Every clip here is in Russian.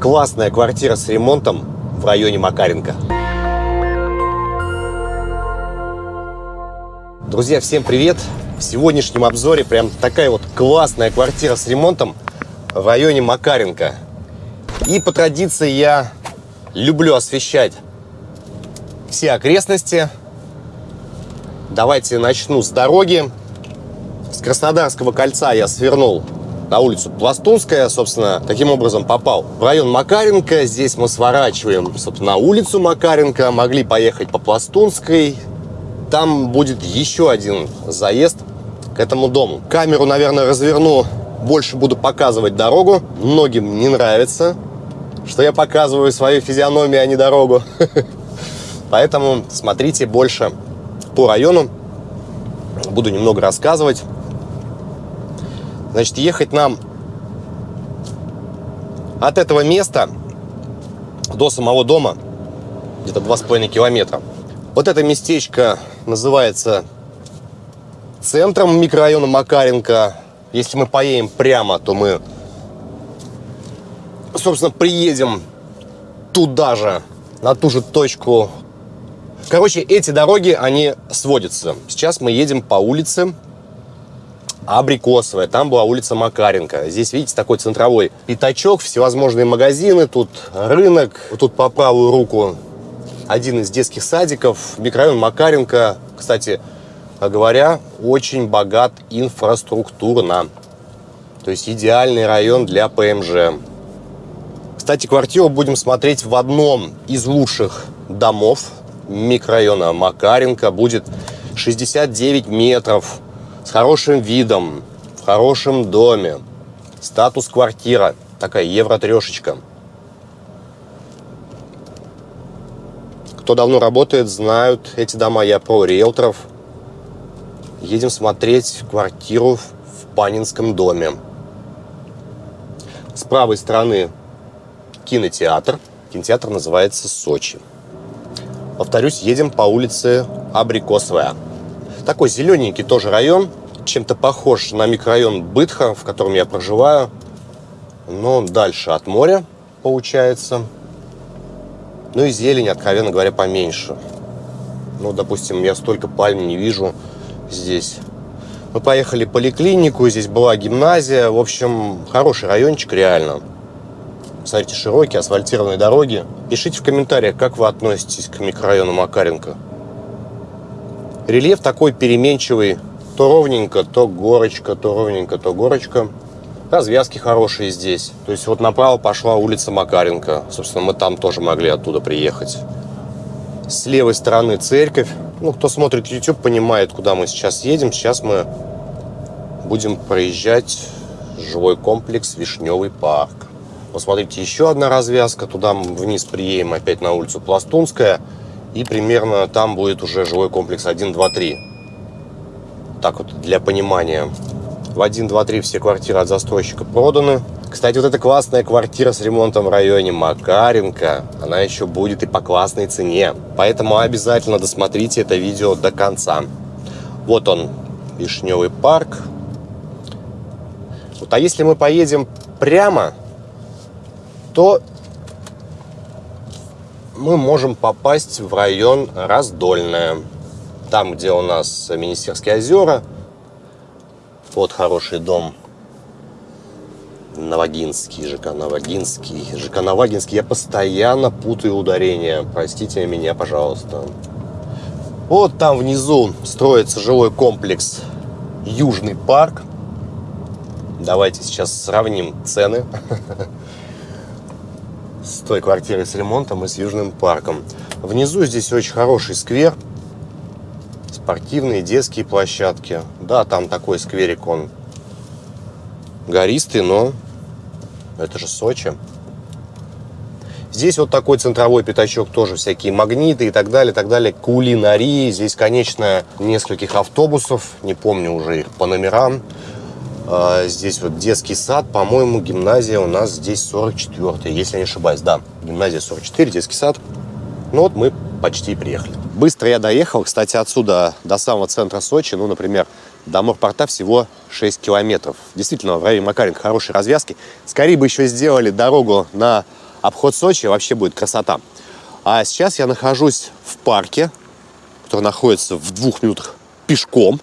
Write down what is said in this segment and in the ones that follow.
Классная квартира с ремонтом в районе Макаренко. Друзья, всем привет! В сегодняшнем обзоре прям такая вот классная квартира с ремонтом в районе Макаренко. И по традиции я люблю освещать все окрестности. Давайте начну с дороги. С Краснодарского кольца я свернул на улицу Пластунская, собственно, таким образом попал в район Макаренко. Здесь мы сворачиваем, собственно, на улицу Макаренко. Могли поехать по Пластунской. Там будет еще один заезд к этому дому. Камеру, наверное, разверну. Больше буду показывать дорогу. Многим не нравится, что я показываю свою физиономию, а не дорогу. Поэтому смотрите больше по району. Буду немного рассказывать. Значит, ехать нам от этого места до самого дома где-то 2,5 километра. Вот это местечко называется центром микрорайона Макаренко. Если мы поедем прямо, то мы, собственно, приедем туда же, на ту же точку. Короче, эти дороги, они сводятся. Сейчас мы едем по улице Абрикосовая, там была улица Макаренко. Здесь, видите, такой центровой пятачок, всевозможные магазины, тут рынок, вот тут по правую руку один из детских садиков, микрорайон Макаренко. Кстати говоря, очень богат инфраструктурно. То есть идеальный район для ПМЖ. Кстати, квартиру будем смотреть в одном из лучших домов микрорайона Макаренко. Будет 69 метров с хорошим видом, в хорошем доме. Статус квартира, такая евро-трешечка. Кто давно работает, знают эти дома. Я про риэлторов. Едем смотреть квартиру в Панинском доме. С правой стороны кинотеатр. Кинотеатр называется «Сочи». Повторюсь, едем по улице Абрикосовая. Такой зелененький тоже район, чем-то похож на микрорайон Бытха, в котором я проживаю, но дальше от моря получается. Ну и зелень, откровенно говоря, поменьше. Ну, допустим, я столько пальм не вижу здесь. Мы поехали в поликлинику, здесь была гимназия. В общем, хороший райончик реально. Смотрите, широкие асфальтированные дороги. Пишите в комментариях, как вы относитесь к микрорайону Макаренко. Рельеф такой переменчивый. То ровненько, то горочка, то ровненько, то горочка. Развязки хорошие здесь. То есть вот направо пошла улица Макаренко. Собственно, мы там тоже могли оттуда приехать. С левой стороны церковь. Ну, кто смотрит YouTube, понимает, куда мы сейчас едем. Сейчас мы будем проезжать жилой комплекс Вишневый парк. Посмотрите, еще одна развязка. Туда вниз приедем опять на улицу Пластунская. И примерно там будет уже жилой комплекс 1, 2, 3. Так вот, для понимания. В 1, 2, 3 все квартиры от застройщика проданы. Кстати, вот эта классная квартира с ремонтом в районе Макаренко, она еще будет и по классной цене. Поэтому обязательно досмотрите это видео до конца. Вот он, Вишневый парк. Вот, а если мы поедем прямо, то мы можем попасть в район Раздольное. Там, где у нас Министерские озера. Вот хороший дом. Новогинский, ЖК Новогинский. ЖК Новогинский. Я постоянно путаю ударения. Простите меня, пожалуйста. Вот там внизу строится жилой комплекс Южный парк. Давайте сейчас сравним цены. с той квартирой с ремонтом и с Южным парком. Внизу здесь очень хороший сквер. Спортивные детские площадки. Да, там такой скверик, он гористый, но это же Сочи. Здесь вот такой центровой пятачок, тоже всякие магниты и так далее, так далее. Кулинарии. Здесь, конечно, нескольких автобусов, не помню уже их по номерам. А, здесь вот детский сад, по-моему, гимназия у нас здесь 44 если я не ошибаюсь. Да, гимназия 44, детский сад. Ну вот мы почти приехали. Быстро я доехал, кстати, отсюда до самого центра Сочи, ну, например, до морпорта всего 6 километров. Действительно, в районе Макаренко хорошие развязки. Скорее бы еще сделали дорогу на обход Сочи вообще будет красота. А сейчас я нахожусь в парке, который находится в двух минутах пешком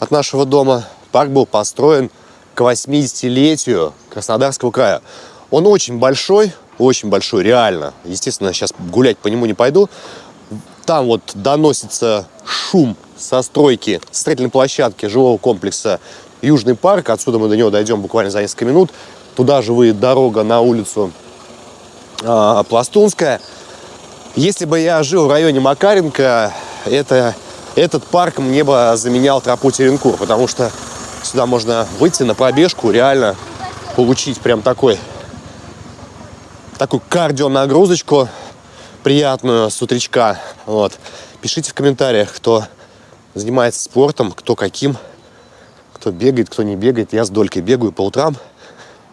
от нашего дома. Парк был построен к 80-летию Краснодарского края. Он очень большой, очень большой, реально. Естественно, сейчас гулять по нему не пойду. Там вот доносится шум со стройки строительной площадки жилого комплекса Южный парк. Отсюда мы до него дойдем буквально за несколько минут. Туда же выйдет дорога на улицу э, Пластунская. Если бы я жил в районе Макаренко, это, этот парк мне бы заменял тропу Теренкур, потому что сюда можно выйти на пробежку, реально получить прям такой такую кардионагрузочку приятную с утречка. Вот. Пишите в комментариях, кто занимается спортом, кто каким, кто бегает, кто не бегает. Я с Долькой бегаю по утрам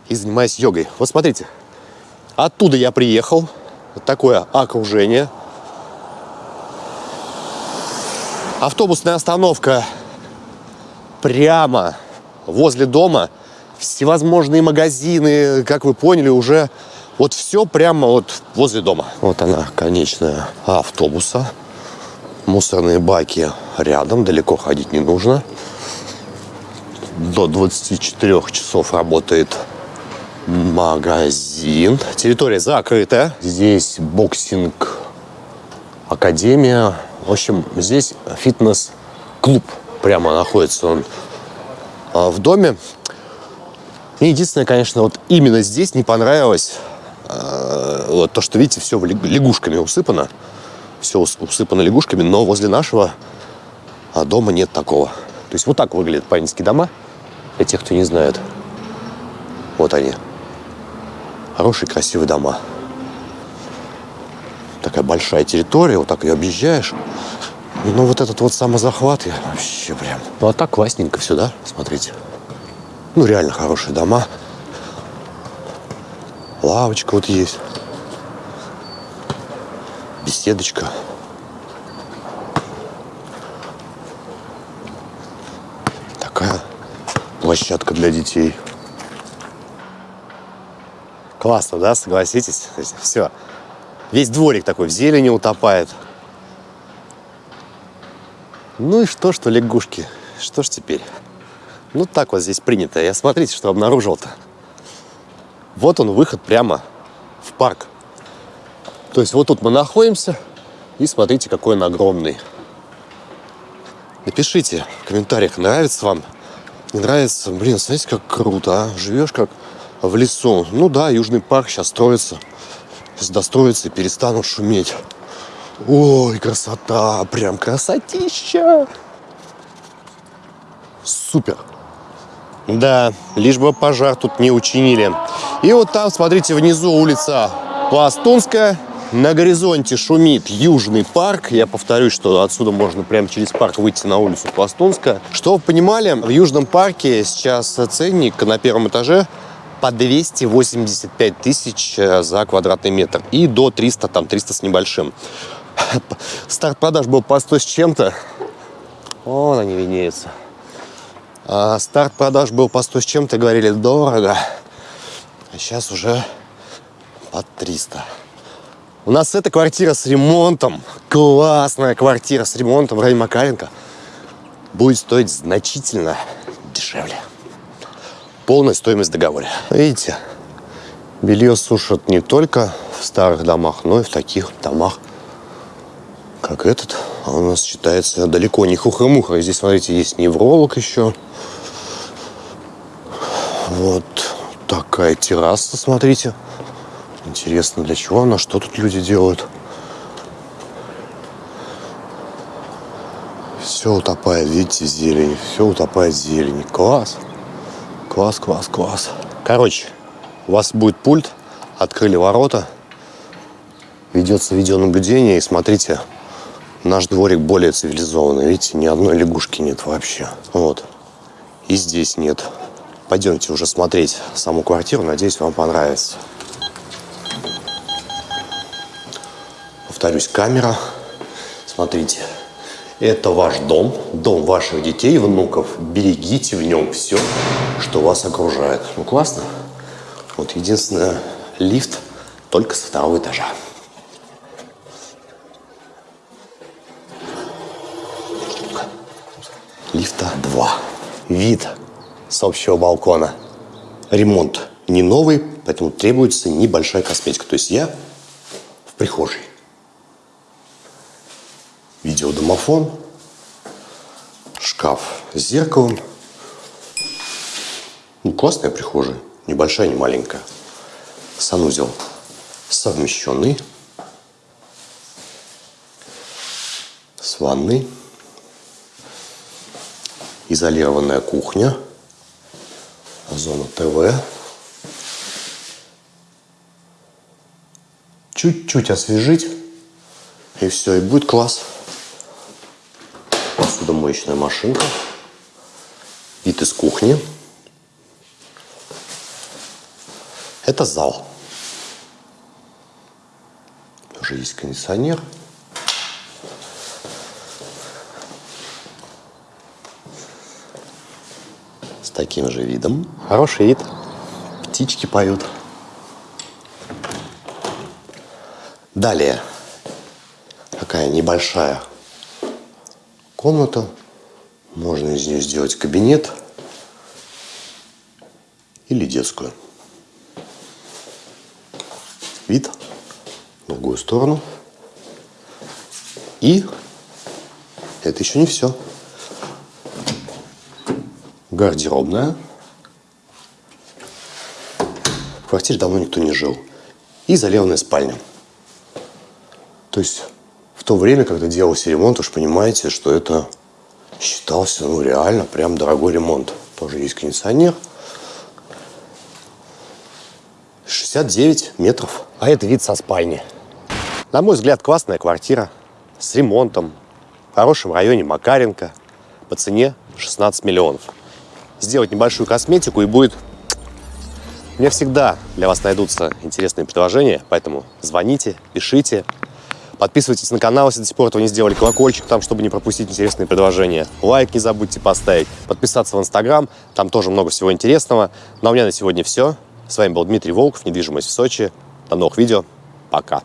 и занимаюсь йогой. Вот смотрите, оттуда я приехал, вот такое окружение. Автобусная остановка прямо возле дома. Всевозможные магазины, как вы поняли, уже вот все прямо вот возле дома. Вот она, конечная автобуса. Мусорные баки рядом, далеко ходить не нужно. До 24 часов работает магазин. Территория закрытая. Здесь боксинг академия. В общем, здесь фитнес-клуб. Прямо находится он а, в доме. Мне единственное, конечно, вот именно здесь не понравилось а, вот то, что, видите, все лягушками усыпано. Все усыпано лягушками, но возле нашего а, дома нет такого. То есть вот так выглядят панинские дома, для тех, кто не знает. Вот они. Хорошие, красивые дома. Такая большая территория, вот так ее объезжаешь. Ну, вот этот вот самозахват, я вообще прям... Ну, а так классненько все, да? Смотрите. Ну, реально хорошие дома. Лавочка вот есть. Беседочка. Такая площадка для детей. Классно, да, согласитесь? Все. Весь дворик такой в зелени утопает. Ну и что, что лягушки? Что ж теперь? Ну так вот здесь принято. Я смотрите, что обнаружил-то. Вот он выход прямо в парк. То есть вот тут мы находимся. И смотрите, какой он огромный. Напишите в комментариях, нравится вам, не нравится. Блин, смотрите, как круто, а? Живешь как в лесу. Ну да, Южный парк сейчас строится. Сейчас достроится и перестанут шуметь. Ой, красота, прям красотища. Супер. Да, лишь бы пожар тут не учинили. И вот там, смотрите, внизу улица Пластунская. На горизонте шумит Южный парк. Я повторюсь, что отсюда можно прямо через парк выйти на улицу Пластунская. Что вы понимали, в Южном парке сейчас ценник на первом этаже по 285 тысяч э, за квадратный метр. И до 300, там 300 с небольшим. Старт продаж был по 100 с чем-то. Вон они виднеются. А старт продаж был по 100 с чем-то, говорили, дорого. А сейчас уже под 300. У нас эта квартира с ремонтом, классная квартира с ремонтом в районе Макаренко, будет стоить значительно дешевле. Полная стоимость договора. Видите, белье сушат не только в старых домах, но и в таких домах, как этот. А у нас считается далеко не хухры-мухры. Здесь, смотрите, есть невролог еще. Вот такая терраса, смотрите. Интересно, для чего она, что тут люди делают. Все утопает, видите, зелень. Все утопает в зелени. Класс. Класс, класс, класс. Короче, у вас будет пульт, открыли ворота, ведется видеонаблюдение, и смотрите, наш дворик более цивилизованный. Видите, ни одной лягушки нет вообще. Вот. И здесь нет. Пойдемте уже смотреть саму квартиру. Надеюсь, вам понравится. Повторюсь, камера. Смотрите. Это ваш дом, дом ваших детей и внуков. Берегите в нем все, что вас окружает. Ну, классно? Вот единственное, лифт только со второго этажа. Вид с общего балкона. Ремонт не новый, поэтому требуется небольшая косметика. То есть я в прихожей. Видеодомофон, шкаф с зеркалом. Ну, классная прихожая, небольшая, не маленькая. Санузел совмещенный с ванной. Изолированная кухня, зона ТВ. Чуть-чуть освежить, и все, и будет класс. Посудомоечная машинка. Вид из кухни. Это зал. Уже есть кондиционер. Таким же видом. Хороший вид. Птички поют. Далее. Такая небольшая комната. Можно из нее сделать кабинет или детскую. Вид в другую сторону. И это еще не все. Гардеробная. В квартире давно никто не жил. И изолированная спальня. То есть в то время, когда делался ремонт, уж понимаете, что это считался, ну, реально, прям дорогой ремонт. Тоже есть кондиционер. 69 метров. А это вид со спальни. На мой взгляд, классная квартира. С ремонтом. В хорошем районе Макаренко. По цене 16 миллионов. Сделать небольшую косметику и будет... Мне всегда для вас найдутся интересные предложения, поэтому звоните, пишите. Подписывайтесь на канал, если до сих пор этого не сделали. Колокольчик там, чтобы не пропустить интересные предложения. Лайк не забудьте поставить. Подписаться в Инстаграм. Там тоже много всего интересного. Ну а у меня на сегодня все. С вами был Дмитрий Волков, недвижимость в Сочи. До новых видео. Пока.